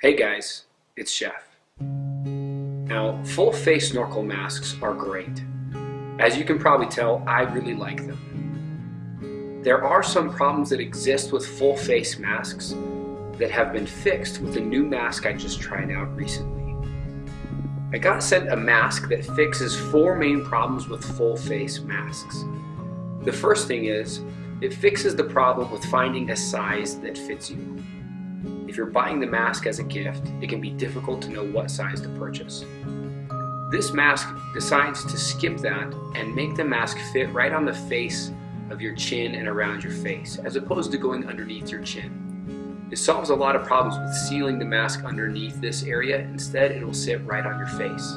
Hey guys, it's Chef. Now, full face snorkel masks are great. As you can probably tell, I really like them. There are some problems that exist with full face masks that have been fixed with a new mask I just tried out recently. I got sent a mask that fixes four main problems with full face masks. The first thing is, it fixes the problem with finding a size that fits you. If you're buying the mask as a gift, it can be difficult to know what size to purchase. This mask decides to skip that and make the mask fit right on the face of your chin and around your face, as opposed to going underneath your chin. It solves a lot of problems with sealing the mask underneath this area. Instead, it will sit right on your face.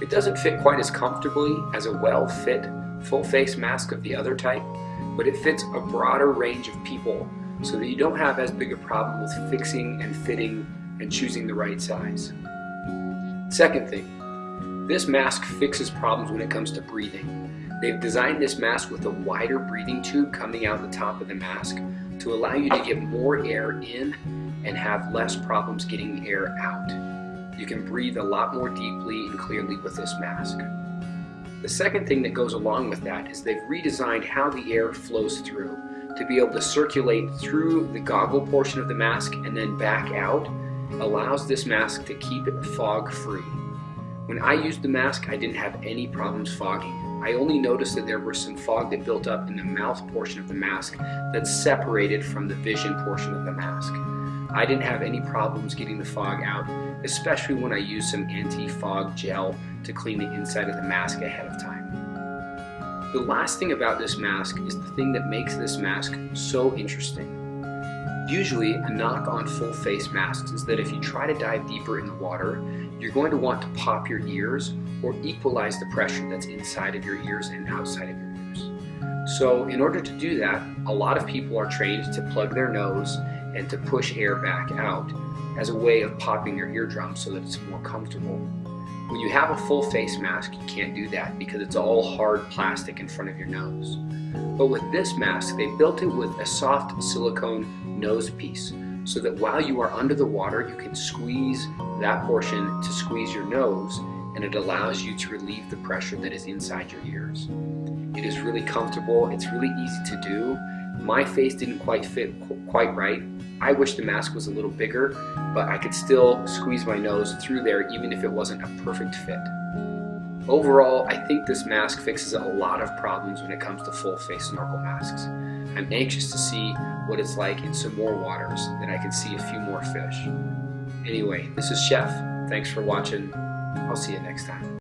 It doesn't fit quite as comfortably as a well-fit full face mask of the other type, but it fits a broader range of people so that you don't have as big a problem with fixing and fitting and choosing the right size. Second thing, this mask fixes problems when it comes to breathing. They've designed this mask with a wider breathing tube coming out the top of the mask to allow you to get more air in and have less problems getting air out. You can breathe a lot more deeply and clearly with this mask. The second thing that goes along with that is they've redesigned how the air flows through to be able to circulate through the goggle portion of the mask and then back out allows this mask to keep it fog free. When I used the mask, I didn't have any problems fogging. I only noticed that there was some fog that built up in the mouth portion of the mask that's separated from the vision portion of the mask. I didn't have any problems getting the fog out, especially when I used some anti-fog gel to clean the inside of the mask ahead of time. The last thing about this mask is the thing that makes this mask so interesting. Usually, a knock on full face masks is that if you try to dive deeper in the water, you're going to want to pop your ears or equalize the pressure that's inside of your ears and outside of your ears. So in order to do that, a lot of people are trained to plug their nose and to push air back out as a way of popping your eardrum so that it's more comfortable. When you have a full face mask, you can't do that because it's all hard plastic in front of your nose. But with this mask, they built it with a soft silicone nose piece so that while you are under the water, you can squeeze that portion to squeeze your nose and it allows you to relieve the pressure that is inside your ears. It is really comfortable, it's really easy to do. My face didn't quite fit quite right, I wish the mask was a little bigger, but I could still squeeze my nose through there even if it wasn't a perfect fit. Overall, I think this mask fixes a lot of problems when it comes to full face snorkel masks. I'm anxious to see what it's like in some more waters that I can see a few more fish. Anyway, this is Chef. Thanks for watching. I'll see you next time.